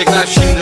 Gerçekler şimdi